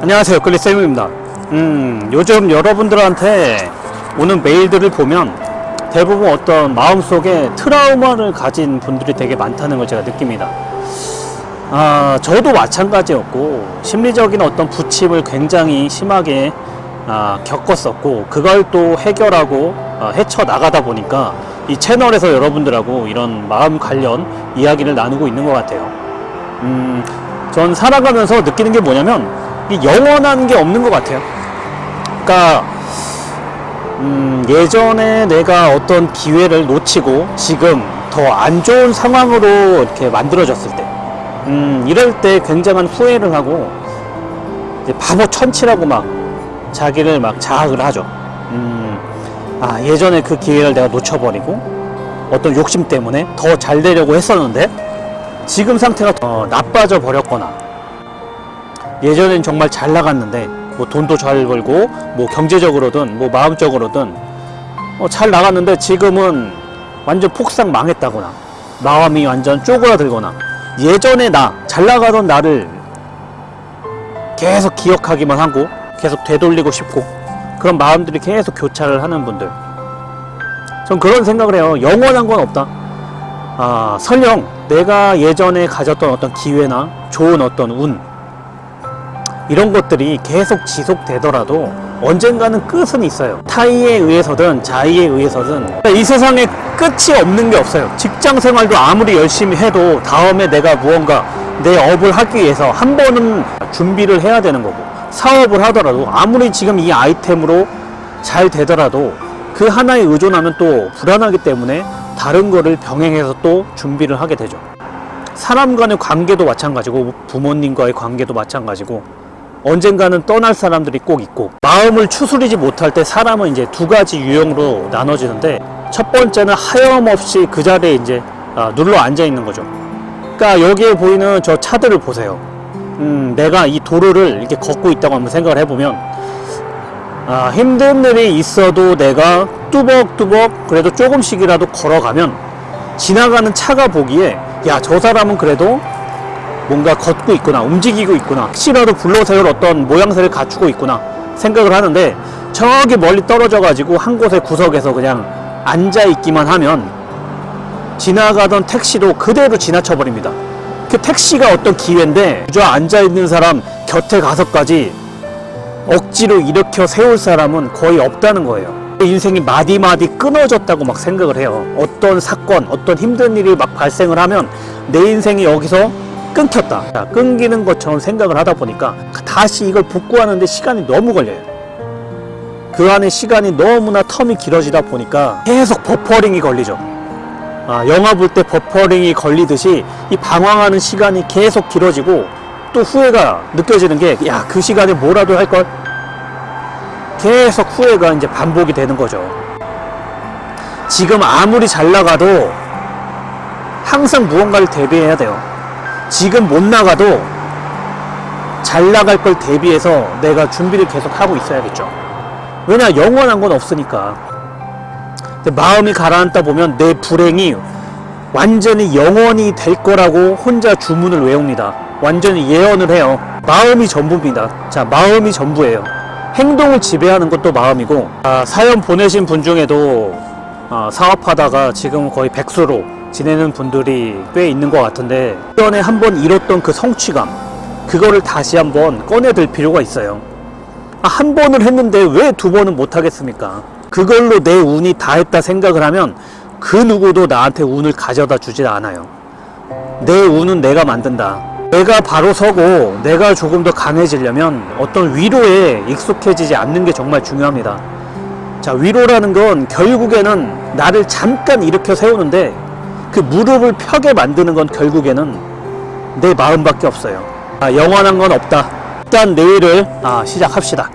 안녕하세요. 클리쌤입니다. 음 요즘 여러분들한테 오는 메일들을 보면 대부분 어떤 마음속에 트라우마를 가진 분들이 되게 많다는 걸 제가 느낍니다. 아 저도 마찬가지였고 심리적인 어떤 부침을 굉장히 심하게 아, 겪었었고 그걸 또 해결하고 아, 헤쳐나가다 보니까 이 채널에서 여러분들하고 이런 마음 관련 이야기를 나누고 있는 것 같아요. 음, 전 살아가면서 느끼는 게 뭐냐면 이 영원한 게 없는 것 같아요. 그러니까 음, 예전에 내가 어떤 기회를 놓치고 지금 더 안 좋은 상황으로 이렇게 만들어졌을 때, 음, 이럴 때 굉장한 후회를 하고 바보 천치라고 막 자기를 막 자학을 하죠. 음, 아 예전에 그 기회를 내가 놓쳐버리고 어떤 욕심 때문에 더 잘 되려고 했었는데 지금 상태가 더 나빠져 버렸거나 예전엔 정말 잘 나갔는데 뭐 돈도 잘 벌고 뭐 경제적으로든 뭐 마음적으로든 어, 잘 나갔는데 지금은 완전 폭삭 망했다거나 마음이 완전 쪼그라들거나 예전에 나 잘 나가던 나를 계속 기억하기만 하고 계속 되돌리고 싶고 그런 마음들이 계속 교차를 하는 분들. 전 그런 생각을 해요. 영원한 건 없다. 아 설령 내가 예전에 가졌던 어떤 기회나 좋은 어떤 운 이런 것들이 계속 지속되더라도 언젠가는 끝은 있어요. 타이에 의해서든 자의에 의해서든. 이 세상에 끝이 없는 게 없어요. 직장 생활도 아무리 열심히 해도 다음에 내가 무언가 내 업을 하기 위해서 한 번은 준비를 해야 되는 거고 사업을 하더라도 아무리 지금 이 아이템으로 잘 되더라도 그 하나에 의존하면 또 불안하기 때문에 다른 거를 병행해서 또 준비를 하게 되죠. 사람 간의 관계도 마찬가지고 부모님과의 관계도 마찬가지고 언젠가는 떠날 사람들이 꼭 있고 마음을 추스리지 못할 때 사람은 이제 두 가지 유형으로 나눠지는데 첫 번째는 하염없이 그 자리에 이제 아, 눌러 앉아 있는 거죠. 그러니까 여기에 보이는 저 차들을 보세요. 음, 내가 이 도로를 이렇게 걷고 있다고 한번 생각을 해보면 아, 힘든 일이 있어도 내가 뚜벅뚜벅 그래도 조금씩이라도 걸어가면 지나가는 차가 보기에 야 저 사람은 그래도 뭔가 걷고 있구나 움직이고 있구나 혹시라도 불러세울 어떤 모양새를 갖추고 있구나 생각을 하는데 저기 멀리 떨어져 가지고 한 곳의 구석에서 그냥 앉아 있기만 하면 지나가던 택시도 그대로 지나쳐 버립니다. 그 택시가 어떤 기회인데 저 앉아 있는 사람 곁에 가서까지 억지로 일으켜 세울 사람은 거의 없다는 거예요. 인생이 마디마디 끊어졌다고 막 생각을 해요. 어떤 사건 어떤 힘든 일이 막 발생을 하면 내 인생이 여기서 끊겼다. 자, 끊기는 것처럼 생각을 하다 보니까 다시 이걸 복구하는데 시간이 너무 걸려요. 그 안에 시간이 너무나 텀이 길어지다 보니까 계속 버퍼링이 걸리죠. 아, 영화 볼 때 버퍼링이 걸리듯이 이 방황하는 시간이 계속 길어지고 또 후회가 느껴지는 게 야 그 시간에 뭐라도 할 걸? 계속 후회가 이제 반복이 되는 거죠. 지금 아무리 잘 나가도 항상 무언가를 대비해야 돼요 지금 못 나가도 잘 나갈 걸 대비해서 내가 준비를 계속 하고 있어야겠죠. 왜냐 영원한 건 없으니까. 마음이 가라앉다 보면 내 불행이 완전히 영원히 될 거라고 혼자 주문을 외웁니다. 완전히 예언을 해요. 마음이 전부입니다. 자 마음이 전부예요. 행동을 지배하는 것도 마음이고 아, 사연 보내신 분 중에도 아, 사업하다가 지금 거의 백수로 지내는 분들이 꽤 있는 것 같은데 전에 한번 잃었던 그 성취감 그거를 다시 한번 꺼내들 필요가 있어요. 아, 한 번을 했는데 왜 두 번은 못 하겠습니까? 그걸로 내 운이 다 했다 생각을 하면 그 누구도 나한테 운을 가져다 주질 않아요. 내 운은 내가 만든다. 내가 바로 서고 내가 조금 더 강해지려면 어떤 위로에 익숙해지지 않는 게 정말 중요합니다. 자 위로라는 건 결국에는 나를 잠깐 일으켜 세우는데 그 무릎을 펴게 만드는 건 결국에는 내 마음밖에 없어요. 아, 영원한 건 없다. 일단 내일을 아, 시작합시다